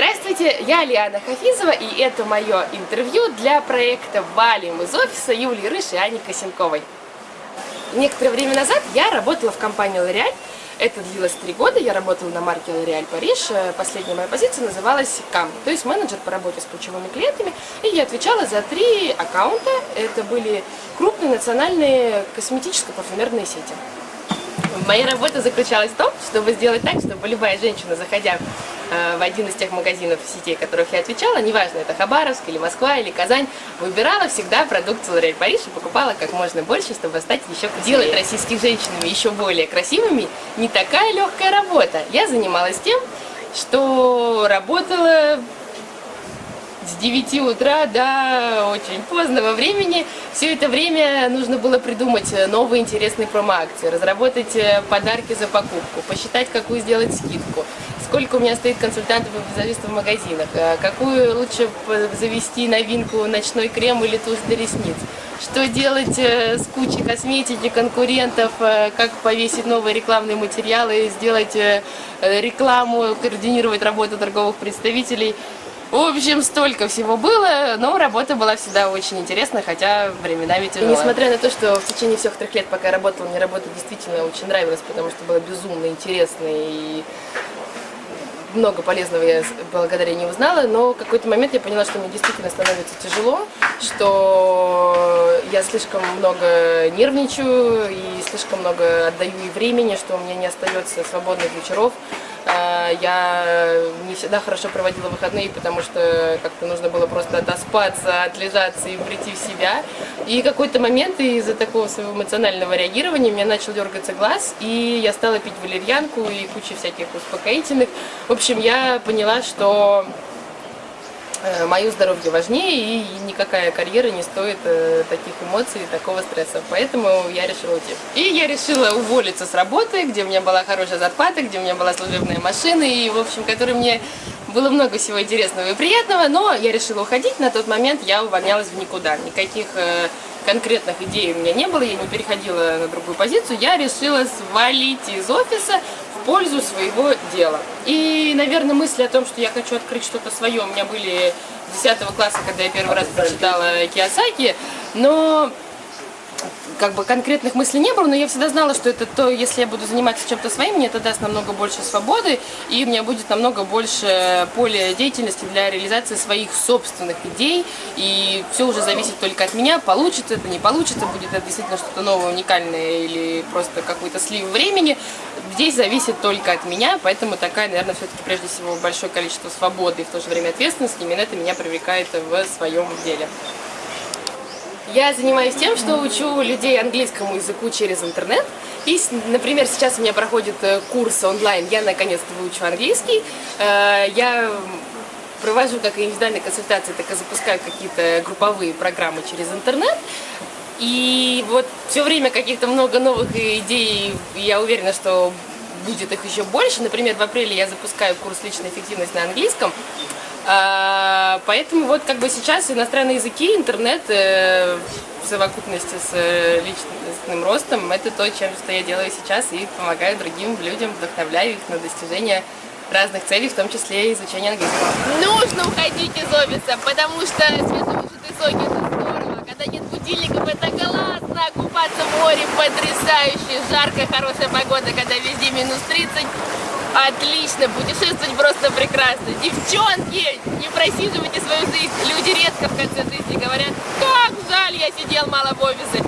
Здравствуйте, я Лиана Хафизова, и это мое интервью для проекта «Валим» из офиса Юлии Рыш и Ани Косенковой. Некоторое время назад я работала в компании L'Oréal. Это длилось три года, я работала на марке L'Oréal Париж. Последняя моя позиция называлась КАМ, то есть менеджер по работе с ключевыми клиентами. И я отвечала за три аккаунта. Это были крупные национальные косметическо-парфюмерные сети. Моя работа заключалась в том, чтобы сделать так, чтобы любая женщина, заходя э, в один из тех магазинов сетей, которых я отвечала, неважно, это Хабаровск или Москва или Казань, выбирала всегда продукцию L'Oréal Париж и покупала как можно больше, чтобы стать еще красивее. Делать российских женщинами еще более красивыми не такая легкая работа. Я занималась тем, что работала 9 утра до очень позднего времени. Все это время нужно было придумать новые интересные промо-акции, разработать э, подарки за покупку, посчитать, какую сделать скидку, сколько у меня стоит консультантов и визажистов в магазинах, э, какую лучше завести новинку ночной крем или тушь для ресниц, что делать э, с кучей косметики, конкурентов, как повесить новые рекламные материалы, сделать рекламу, координировать работу торговых представителей. В общем, столько всего было, но работа была всегда очень интересная, хотя временами тяжелая. И несмотря на то, что в течение всех трех лет, пока я работала, мне работа действительно очень нравилась, потому что было безумно интересно и много полезного я благодаря ней узнала, но в какой-то момент я поняла, что мне действительно становится тяжело, что я слишком много нервничаю и слишком много отдаю и времени, что у меня не остается свободных вечеров. А, я не всегда хорошо проводила выходные, потому что как-то нужно было просто отоспаться, отлежаться и прийти в себя. И какой-то момент из-за такого своего эмоционального реагирования у меня начал дергаться глаз, и я стала пить валерьянку и кучу всяких успокоительных. В общем, я поняла, что Э, мое здоровье важнее, и никакая карьера не стоит э, таких эмоций, такого стресса. Поэтому я решила уйти. И я решила уволиться с работы, где у меня была хорошая зарплата, где у меня была служебная машина, и, в общем, которой мне было много всего интересного и приятного, но я решила уходить. На тот момент я увольнялась в никуда. Никаких э, конкретных идей у меня не было, я не переходила на другую позицию. Я решила свалить из офиса пользу своего дела. И, наверное, мысли о том, что я хочу открыть что-то свое, у меня были 10 класса, когда я первый раз прочитала Киосаки, но как бы конкретных мыслей не было, но я всегда знала, что это то, если я буду заниматься чем-то своим, мне это даст намного больше свободы, и у меня будет намного больше поля деятельности для реализации своих собственных идей, и все уже зависит только от меня, получится это, не получится, будет это действительно что-то новое, уникальное, или просто какой-то слив времени, здесь зависит только от меня, поэтому такая, наверное, все-таки прежде всего большое количество свободы и в то же время ответственности, именно это меня привлекает в своем деле. Я занимаюсь тем, что учу людей английскому языку через интернет. И, например, сейчас у меня проходит э, курс онлайн, я наконец-то выучу английский. Э, я провожу как индивидуальные консультации, так и запускаю какие-то групповые программы через интернет. И вот все время каких-то много новых идей, я уверена, что будет их еще больше. Например, в апреле я запускаю курс «Личная эффективность» на английском. Поэтому вот как бы сейчас иностранные языки, интернет э, в совокупности с э, личностным ростом, это то, чем что я делаю сейчас и помогаю другим людям, вдохновляю их на достижение разных целей, в том числе и изучение английского. Нужно уходить из офиса, потому что свежевыжатый соки это здорово, когда нет будильников, это классно, купаться в море потрясающе, жаркая, хорошая погода, когда везде минус 30, Отлично, путешествовать просто прекрасно. Девчонки, не просиживайте свою жизнь. Люди редко в конце жизни говорят, как жаль, я сидел мало в офисе.